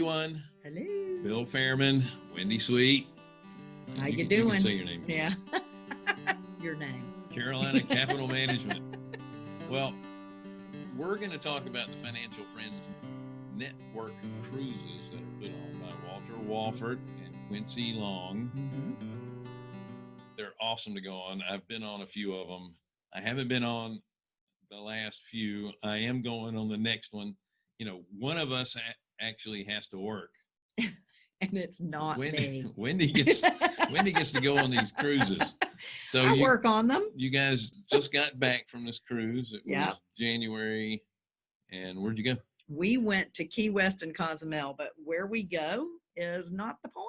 everyone. Hello. Bill Fairman, Wendy Sweet. How you can- doing? can say your name. Yeah. Your name. Carolina Capital Management. Well, we're going to talk about the Financial Friends Network cruises that are put on by Walter Wofford and Quincy Long. Mhm. They're awesome to go on. I've been on a few of them. I haven't been on the last few. I am going on the next one. You know, one of us actually has to work. And it's not Wendy, me. Wendy gets Wendy gets to go on these cruises. So I you, work on them. you guys just got back from this cruise. It Yeah. was January. And where'd you go? We went to Key West and Cozumel, but where we go is not the point.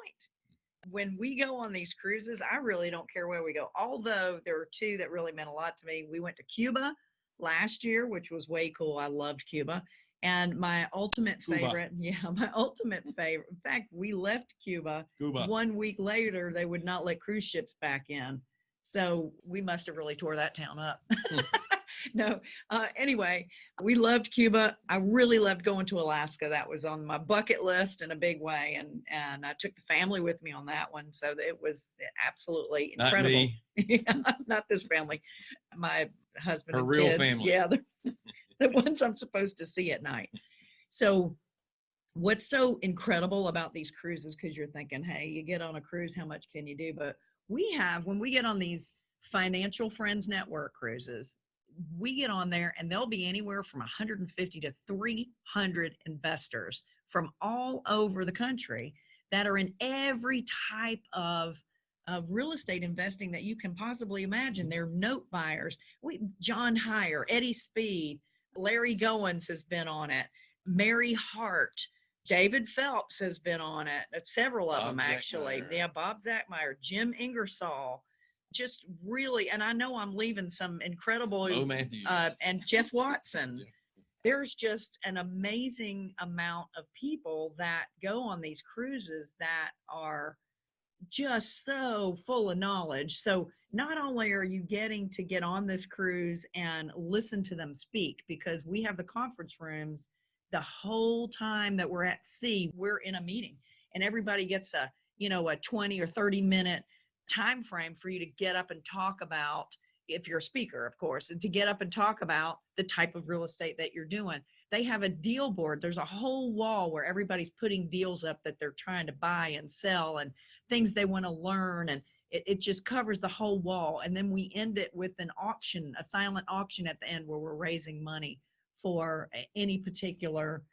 When we go on these cruises, I really don't care where we go. Although there are two that really meant a lot to me. We went to Cuba last year, which was way cool. I loved Cuba. And my ultimate Cuba. favorite, yeah, my ultimate favorite. In fact, we left Cuba Cuba. one week later they would not let cruise ships back in so we must have really tore that town up no uh, anyway we loved cuba i really loved going to alaska that was on my bucket list in a big way and and i took the family with me on that one so it was absolutely incredible. Not me. yeah, not this family my husband Her and real kids. family. yeah the, ones i'm supposed to see at night so what's so incredible about these cruises because you're thinking hey you get on a cruise how much can you do but we have when we get on these financial friends network cruises we get on there and there'll be anywhere from 150 to 300 investors from all over the country that are in every type of of real estate investing that you can possibly imagine. They're note buyers. We John Hyre, Eddie Speed, Larry Goins has been on it. Mary Hart, David Phelps has been on it. uh, Several of Bob them actually. Zachmeier. Yeah, Bob Zachmeier, Jim Ingersoll. Just really, and I know I'm leaving some incredible Oh, Matthew. uh, and Jeff Watson. Yeah. There's just an amazing amount of people that go on these cruises that are just so full of knowledge. So not only are you getting to get on this cruise and listen to them speak, because we have the conference rooms the whole time that we're at sea, we're in a meeting and everybody gets a, you know, a 20 or 30 minute time frame for you to get up and talk about if you're a speaker, of course, and to get up and talk about the type of real estate that you're doing. They have a deal board. There's a whole wall where everybody's putting deals up that they're trying to buy and sell and things they want to learn. And it, it just covers the whole wall. And then we end it with an auction, a silent auction at the end where we're raising money for any particular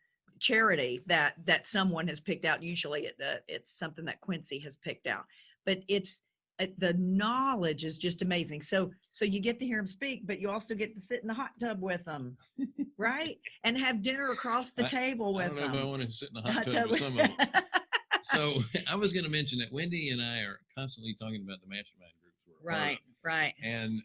charity that that someone has picked out. Usually it, uh, it's something that Quincy has picked out. But it's uh, the knowledge is just amazing. So so you get to hear them speak, but you also get to sit in the hot tub with them, right? And have dinner across the I- table I with don't know if I want to sit in the hot hot tub tub with- some of them. So I was going to mention that Wendy and I are constantly talking about the mastermind groups. we're a part of. right, right. and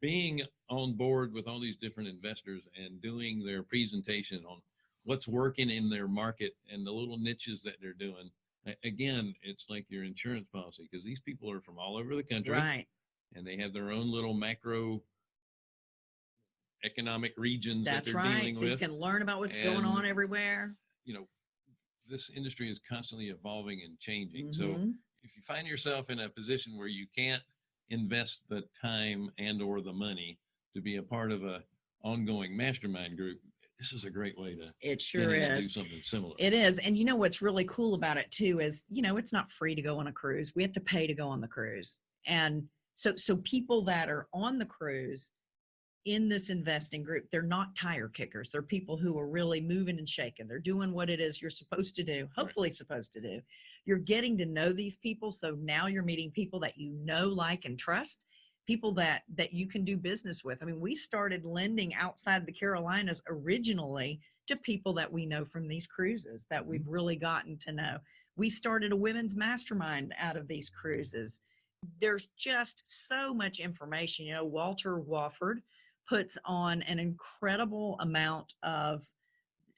being on board with all these different investors and doing their presentation on what's working in their market and the little niches that they're doing again it's like your insurance policy because these people are from all over the country Right. and they have their own little macro economic regions That's that they're right. dealing So you can learn about what's going on everywhere. you know this industry is constantly evolving and changing so Mhm. if you find yourself in a position where you can't invest the time and or the money to be a part of a ongoing mastermind group this is a great way to It sure is. do something similar It is. And you know what's really cool about it too is, you know, it's not free to go on a cruise. We have to pay to go on the cruise. And so so people that are on the cruise in this investing group, they're not tire kickers. They're people who are really moving and shaking. They're doing what it is you're supposed to do, hopefully supposed to do. You're getting to know these people. So now you're meeting people that you know, like, and trust people that that you can do business with. I mean, we started lending outside the Carolinas originally to people that we know from these cruises that mm-hmm. we've really gotten to know. We started a women's mastermind out of these cruises. There's just so much information. You know, Walter Wofford puts on an incredible amount of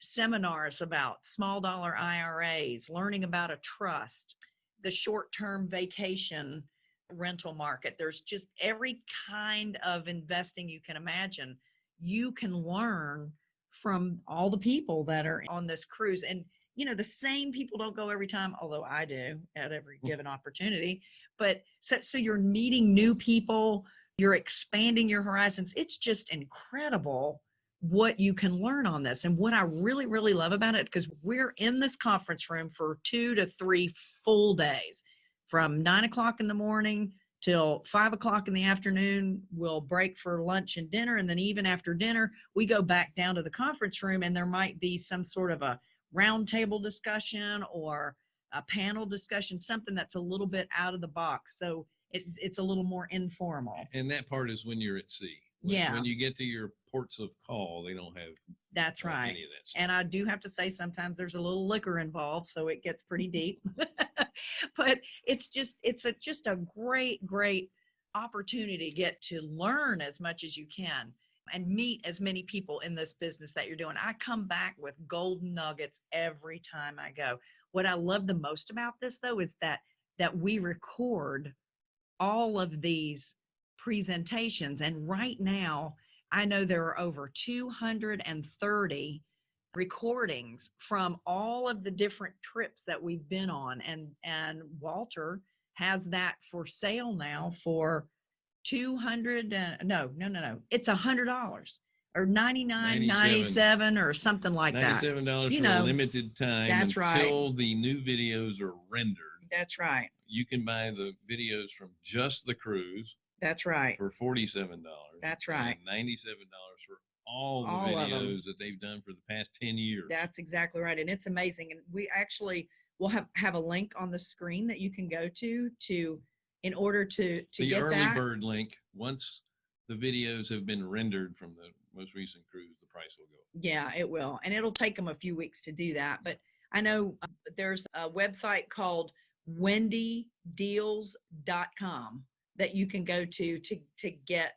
seminars about small dollar IRAs, learning about a trust, the short term vacation rental market. There's just every kind of investing you can imagine. You can learn from all the people that are on this cruise. And you know, the same people don't go every time, although I do at every Mm. given opportunity. But so, so you're meeting new people, you're expanding your horizons. It's just incredible what you can learn on this. And what I really, really love about it, because we're in this conference room for two to three full days from nine o'clock in the morning till five o'clock in the afternoon. We'll break for lunch and dinner. And then even after dinner, we go back down to the conference room and there might be some sort of a roundtable discussion or a panel discussion, something that's a little bit out of the box. So it's, it's a little more informal. And that part is when you're at sea. When, Yeah. When you get to your ports of call, they don't have That's uh, right. any of that. And I do have to say, sometimes there's a little liquor involved, so it gets pretty deep. but it's just, it's a just a great, great opportunity to get to learn as much as you can and meet as many people in this business that you're doing. I come back with golden nuggets every time I go. What I love the most about this though is that that we record all of these presentations and right now I know there are over 230 recordings from all of the different trips that we've been on and and Walter has that for sale now for 200 uh, no no no no it's a hundred dollars or 99 97 or something like that Ninety-seven dollars You for a know, limited time that's right. until the new videos are rendered. that's right You can buy the videos from just the cruise that's right for forty-seven dollars. That's right. Ninety-seven dollars for all the All videos that they've done for the past ten years. That's exactly right. And it's amazing. And we actually will have, have a link on the screen that you can go to, to, in order to, to the get early that. bird link. Once the videos have been rendered from the most recent cruise, the price will go. Yeah, it will. And it'll take them a few weeks to do that. But I know uh, there's a website called wendydeals.com that you can go to, to, to get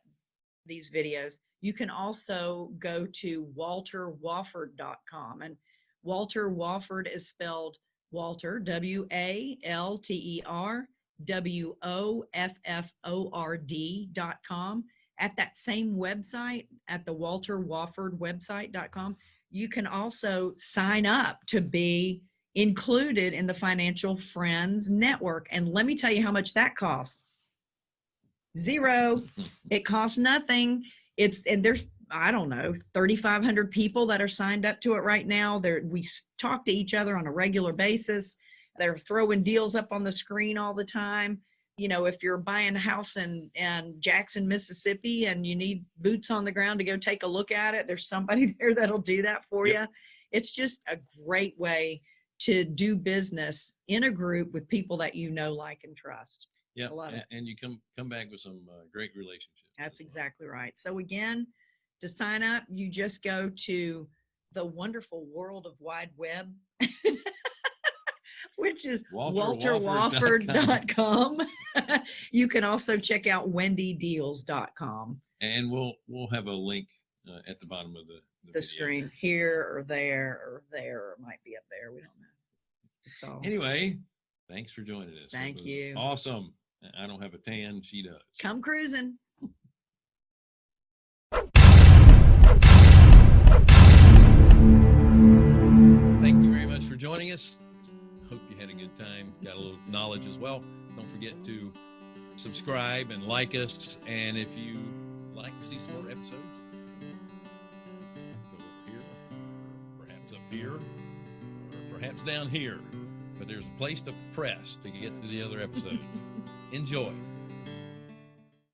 these videos. You can also go to walterwofford.com and Walter Wofford is spelled Walter, W A L T E R W O F F O R D dot com. At that same website, at the Walter Wofford website.com, you can also sign up to be included in the Financial Friends Network. And let me tell you how much that costs. Zero. It costs nothing. It's and there's I don't know 3,500 people that are signed up to it right now. There we talk to each other on a regular basis. They're throwing deals up on the screen all the time. You know, if you're buying a house in in Jackson, Mississippi, and you need boots on the ground to go take a look at it, there's somebody there that'll do that for Yep. you. It's just a great way to do business in a group with people that you know, like, and trust. Yeah, it. and you come come back with some uh, great relationships. That's exactly right. So again, to sign up, you just go to the wonderful world of wide web, which is WalterWofford.com. you can also check out wendydeals.com, And we'll we'll have a link uh, at the bottom of the the video. screen here or there or there, or might be up there. We don't know. It's all Anyway, thanks for joining us. Thank you. Awesome. I don't have a tan. She does. come cruising. Thank you very much for joining us. Hope you had a good time, got a little knowledge as well. Don't forget to subscribe and like us. And if you like to see some more episodes, go over here, perhaps up here, or perhaps down here. But there's a place to press to get to the other episode. Enjoy.